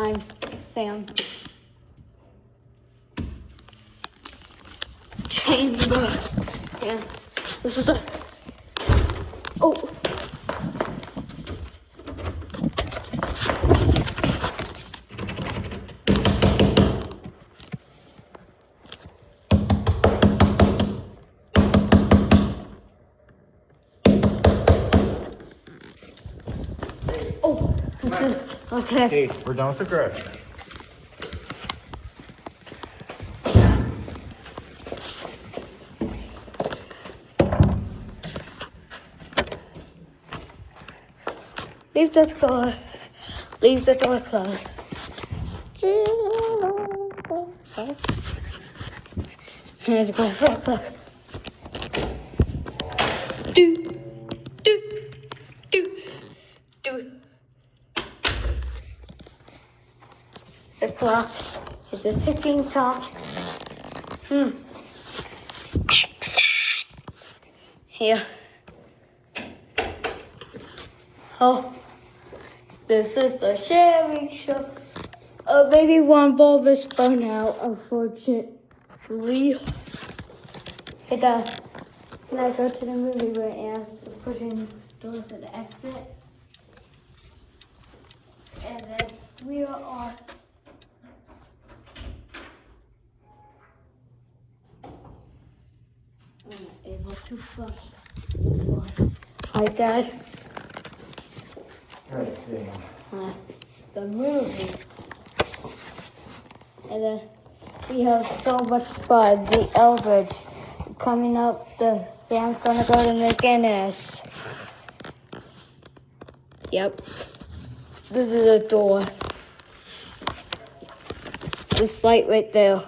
I'm Sam Chamber. Yeah, this is a. Oh. okay. Hey, we're done with the garage. Leave the door. Leave the door closed. Here's go look, The clock is a ticking clock. Hmm. Here. Oh, this is the Sherry Show. Uh, maybe one bulb is burnt out, unfortunately. Hey, Dad, can I go to the movie where Anne is pushing doors to the exit? And then we are. I'm not able to flush this one. Hi, Dad. Right, uh, the movie. And then we have so much fun. The Elbridge coming up. The Sam's gonna go to McGinnis. Yep. This is a door. This light right there.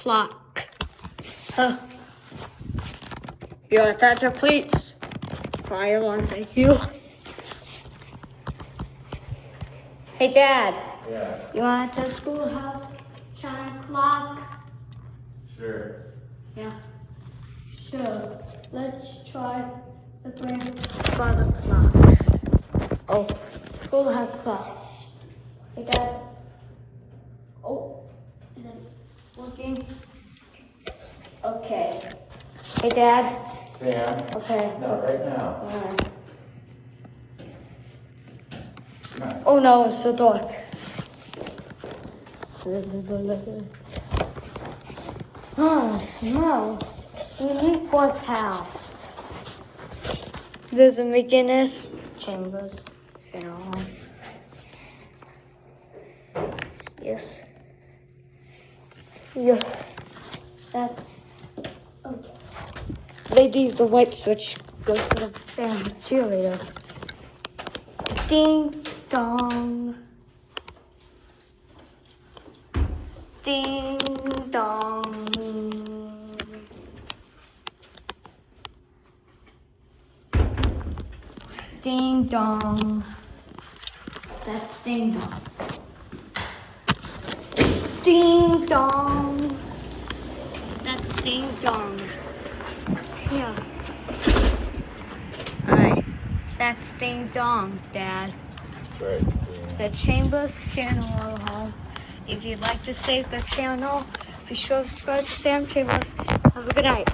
Clock. Huh. Your attention, please. Fire one, thank you. Hey, Dad. Yeah, You want the schoolhouse chime clock? sure. Yeah. Sure. Let's try the grandfather clock. Oh, schoolhouse clock. Hey, Dad. Oh, is it working? Okay. Hey, Dad. Sam? Okay. No, right now. Alright. Oh no, it's so dark. Oh, it smells. Unique's house. There's a McGinnis Chambers. Yes. Yes. That's. Okay. Ladies, the white switch goes to the family cheerleaders. Ding dong. Ding dong. Ding dong. That's ding dong. Ding dong. That's dong. Yeah. Alright. That's ding dong, Dad Right, Sam. the Chambers Channel Home. If you'd like to save the channel, be sure to subscribe to Sam Chambers. Have a good night.